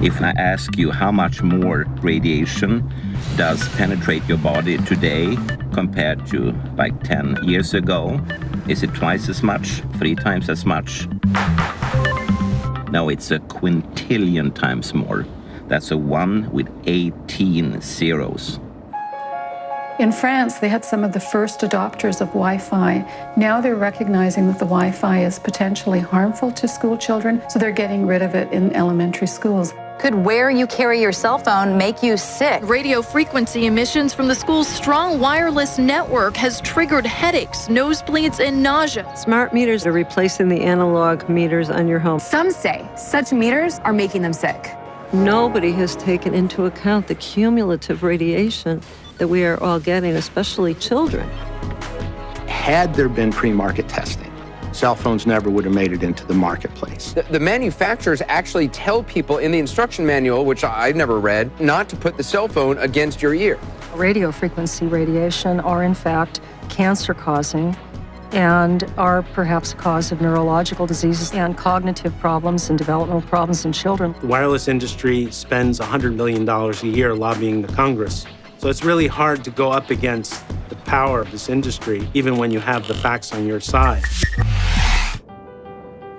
If I ask you how much more radiation does penetrate your body today compared to like 10 years ago, is it twice as much? Three times as much? No, it's a quintillion times more. That's a 1 with 18 zeros. In France, they had some of the first adopters of Wi Fi. Now they're recognizing that the Wi Fi is potentially harmful to school children, so they're getting rid of it in elementary schools. Could where you carry your cell phone make you sick? Radio frequency emissions from the school's strong wireless network has triggered headaches, nosebleeds, and nausea. Smart meters are replacing the analog meters on your home. Some say such meters are making them sick. Nobody has taken into account the cumulative radiation that we are all getting, especially children. Had there been pre market testing, cell phones never would have made it into the marketplace. The, the, manufacturers actually tell people in the instruction manual, which I've never read, not to put the cell phone against your ear. Radio frequency radiation are, in fact, cancer causing and are perhaps a cause of neurological diseases and cognitive problems and developmental problems in children. The wireless industry spends $100 million a year lobbying the Congress so it's really hard to go up against the power of this industry, even when you have the facts on your side.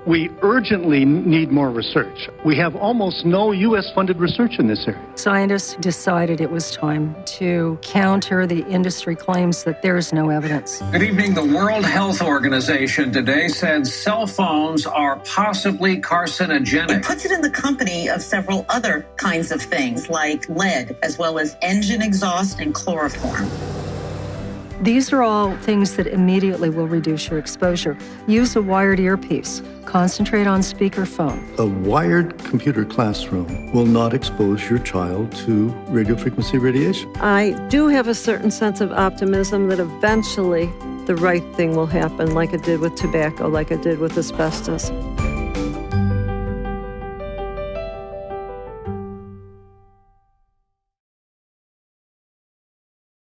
We urgently need more research. We have almost no U.S. funded research in this area. Scientists decided it was time to counter the industry claims that there is no evidence. Good evening. The World Health Organization today said cell phones are possibly carcinogenic. It puts it in the company of several other kinds of things like lead, as well as engine exhaust and chloroform. These are all things that immediately will reduce your exposure. Use a wired earpiece. Concentrate on speakerphone. A wired computer classroom will not expose your child to radio frequency radiation. I do have a certain sense of optimism that eventually the right thing will happen, like it did with tobacco, like it did with asbestos.